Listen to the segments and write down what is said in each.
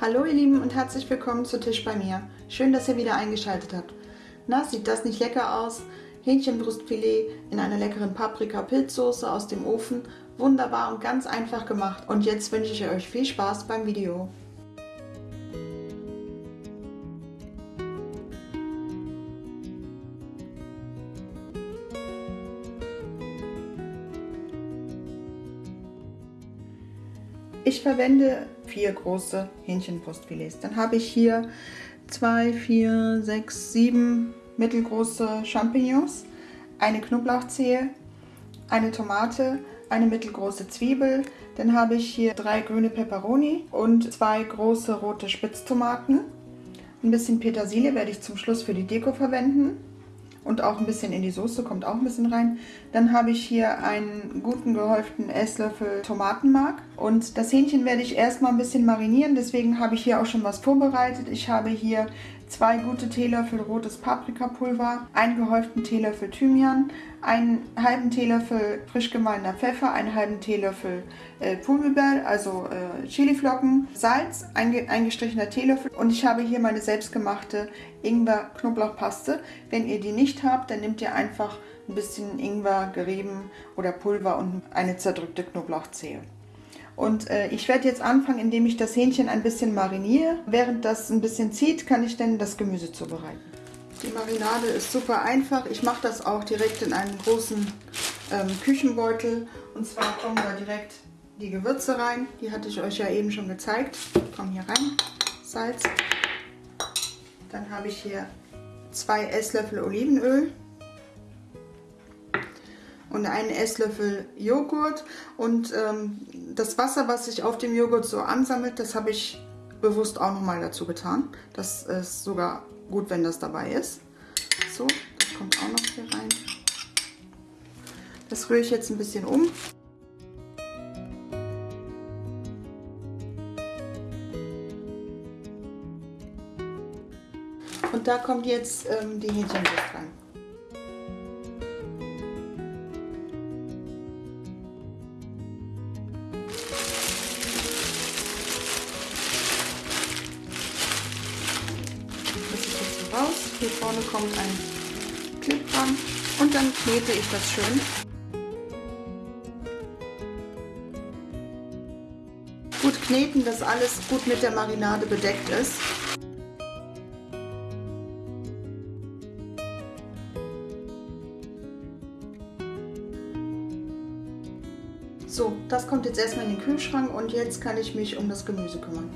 Hallo ihr Lieben und herzlich willkommen zu Tisch bei mir. Schön, dass ihr wieder eingeschaltet habt. Na, sieht das nicht lecker aus? Hähnchenbrustfilet in einer leckeren Paprika-Pilzsoße aus dem Ofen. Wunderbar und ganz einfach gemacht. Und jetzt wünsche ich euch viel Spaß beim Video. Ich verwende vier große Hähnchenbrustfilets. Dann habe ich hier zwei, vier, sechs, sieben mittelgroße Champignons, eine Knoblauchzehe, eine Tomate, eine mittelgroße Zwiebel. Dann habe ich hier drei grüne Peperoni und zwei große rote Spitztomaten. Ein bisschen Petersilie werde ich zum Schluss für die Deko verwenden und auch ein bisschen in die Soße, kommt auch ein bisschen rein. Dann habe ich hier einen guten gehäuften Esslöffel Tomatenmark und das Hähnchen werde ich erstmal ein bisschen marinieren, deswegen habe ich hier auch schon was vorbereitet. Ich habe hier zwei gute Teelöffel rotes Paprikapulver, einen gehäuften Teelöffel Thymian, einen halben Teelöffel frisch gemahlener Pfeffer, einen halben Teelöffel äh, Pulverbeer, also äh, Chiliflocken, Salz, ein eingestrichener Teelöffel und ich habe hier meine selbstgemachte Ingwer-Knoblauchpaste. Wenn ihr die nicht habt, dann nehmt ihr einfach ein bisschen Ingwer gerieben oder Pulver und eine zerdrückte Knoblauchzehe. Und äh, ich werde jetzt anfangen, indem ich das Hähnchen ein bisschen mariniere. Während das ein bisschen zieht, kann ich dann das Gemüse zubereiten. Die Marinade ist super einfach. Ich mache das auch direkt in einen großen ähm, Küchenbeutel. Und zwar kommen da direkt die Gewürze rein. Die hatte ich euch ja eben schon gezeigt. Kommen hier rein. Salz. Dann habe ich hier zwei Esslöffel Olivenöl und einen Esslöffel Joghurt. Und ähm, das Wasser, was sich auf dem Joghurt so ansammelt, das habe ich bewusst auch nochmal dazu getan. Das ist sogar gut, wenn das dabei ist. So, das kommt auch noch hier rein. Das rühre ich jetzt ein bisschen um. Und da kommt jetzt ähm, die Hähnchenbrust rein. Hier vorne kommt ein Clip dran und dann knete ich das schön. Gut kneten, dass alles gut mit der Marinade bedeckt ist. So, das kommt jetzt erstmal in den Kühlschrank und jetzt kann ich mich um das Gemüse kümmern.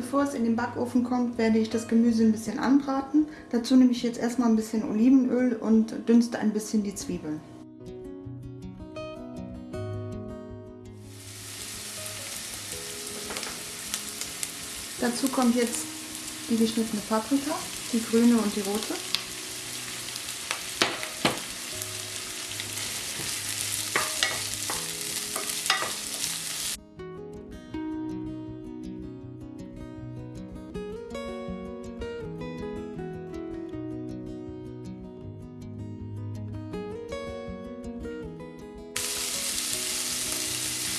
Bevor es in den Backofen kommt, werde ich das Gemüse ein bisschen anbraten. Dazu nehme ich jetzt erstmal ein bisschen Olivenöl und dünste ein bisschen die Zwiebeln. Dazu kommt jetzt die geschnittene Paprika, die grüne und die rote.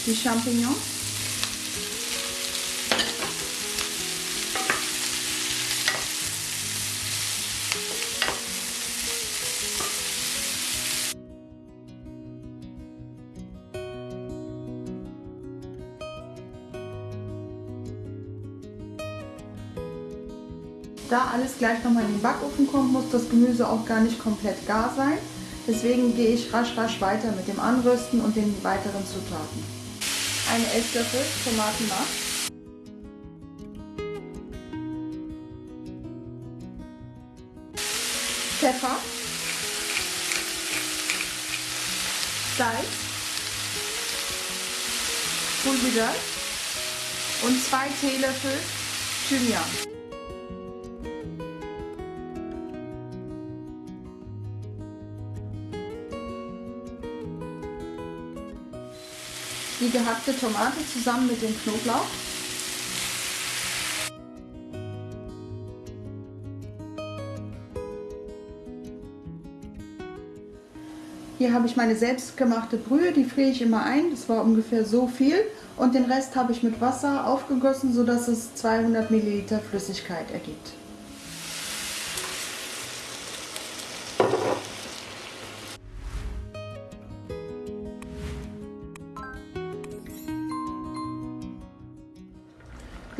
Die Champignons. Da alles gleich nochmal in den Backofen kommt, muss das Gemüse auch gar nicht komplett gar sein. Deswegen gehe ich rasch rasch weiter mit dem Anrösten und den weiteren Zutaten. Ein Esslöffel Tomatenmark. Pfeffer. Salz. Pulver und zwei Teelöffel Thymian. Die gehackte Tomate zusammen mit dem Knoblauch. Hier habe ich meine selbstgemachte Brühe, die friere ich immer ein. Das war ungefähr so viel. Und den Rest habe ich mit Wasser aufgegossen, sodass es 200 Milliliter Flüssigkeit ergibt.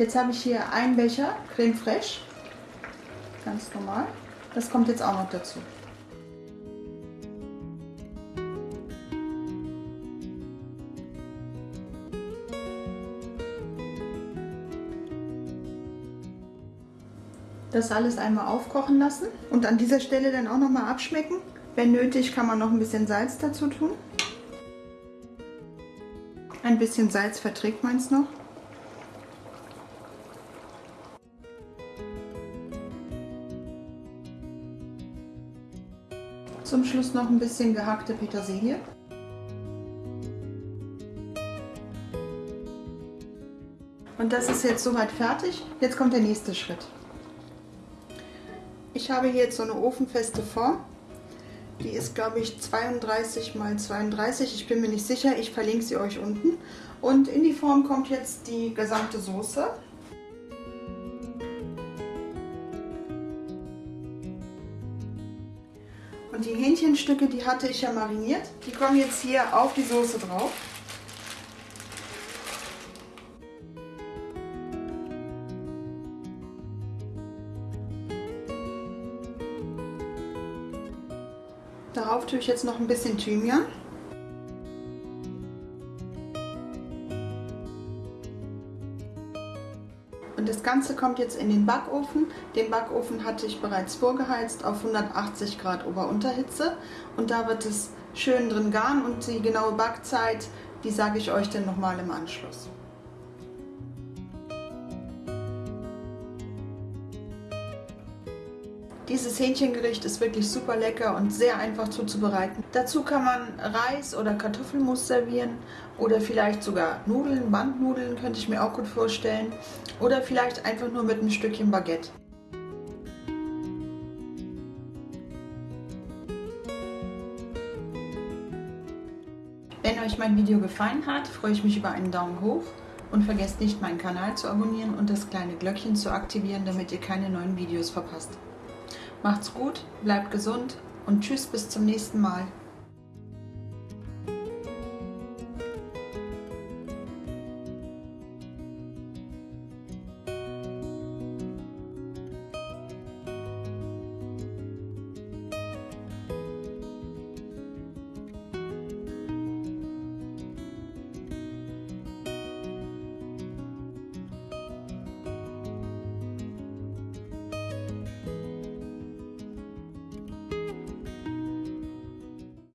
Jetzt habe ich hier einen Becher Creme Fraiche, ganz normal. Das kommt jetzt auch noch dazu. Das alles einmal aufkochen lassen und an dieser Stelle dann auch noch mal abschmecken. Wenn nötig, kann man noch ein bisschen Salz dazu tun. Ein bisschen Salz verträgt man es noch. Zum Schluss noch ein bisschen gehackte Petersilie. Und das ist jetzt soweit fertig. Jetzt kommt der nächste Schritt. Ich habe hier jetzt so eine ofenfeste Form. Die ist, glaube ich, 32 x 32. Ich bin mir nicht sicher. Ich verlinke sie euch unten. Und in die Form kommt jetzt die gesamte Soße. Die Hähnchenstücke, die hatte ich ja mariniert, die kommen jetzt hier auf die Soße drauf. Darauf tue ich jetzt noch ein bisschen Thymian. Und das Ganze kommt jetzt in den Backofen. Den Backofen hatte ich bereits vorgeheizt auf 180 Grad Ober-Unterhitze. Und da wird es schön drin garen und die genaue Backzeit, die sage ich euch dann nochmal im Anschluss. Dieses Hähnchengericht ist wirklich super lecker und sehr einfach zuzubereiten. Dazu kann man Reis oder Kartoffelmus servieren oder vielleicht sogar Nudeln, Bandnudeln könnte ich mir auch gut vorstellen. Oder vielleicht einfach nur mit einem Stückchen Baguette. Wenn euch mein Video gefallen hat, freue ich mich über einen Daumen hoch und vergesst nicht meinen Kanal zu abonnieren und das kleine Glöckchen zu aktivieren, damit ihr keine neuen Videos verpasst. Macht's gut, bleibt gesund und tschüss bis zum nächsten Mal.